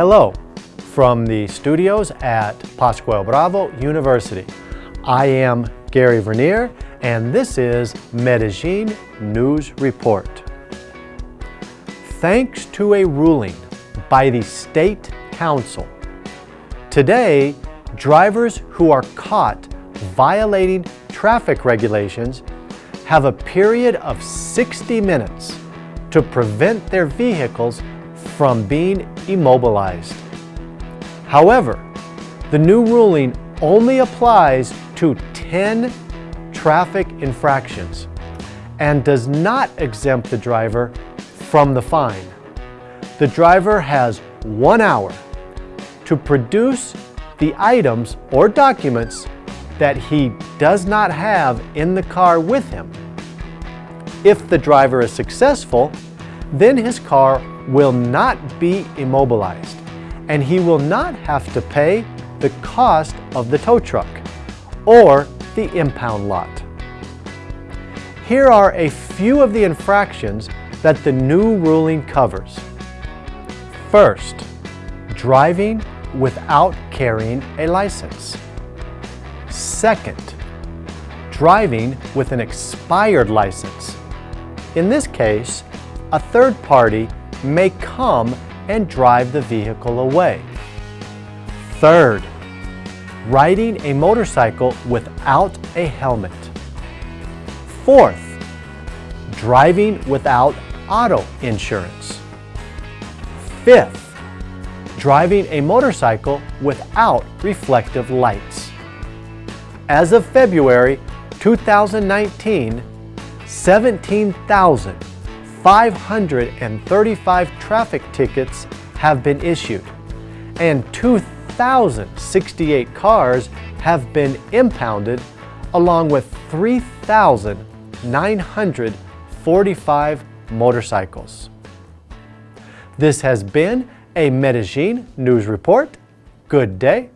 Hello from the studios at Pascual Bravo University. I am Gary Vernier and this is Medellin News Report. Thanks to a ruling by the State Council, today drivers who are caught violating traffic regulations have a period of 60 minutes to prevent their vehicles from being immobilized. However, the new ruling only applies to 10 traffic infractions and does not exempt the driver from the fine. The driver has one hour to produce the items or documents that he does not have in the car with him. If the driver is successful, then his car will not be immobilized and he will not have to pay the cost of the tow truck or the impound lot. Here are a few of the infractions that the new ruling covers. First, driving without carrying a license. Second, driving with an expired license. In this case, a third party may come and drive the vehicle away. Third, riding a motorcycle without a helmet. Fourth, driving without auto insurance. Fifth, driving a motorcycle without reflective lights. As of February 2019, 17,000 535 traffic tickets have been issued and 2,068 cars have been impounded along with 3,945 motorcycles. This has been a Medellin News Report. Good day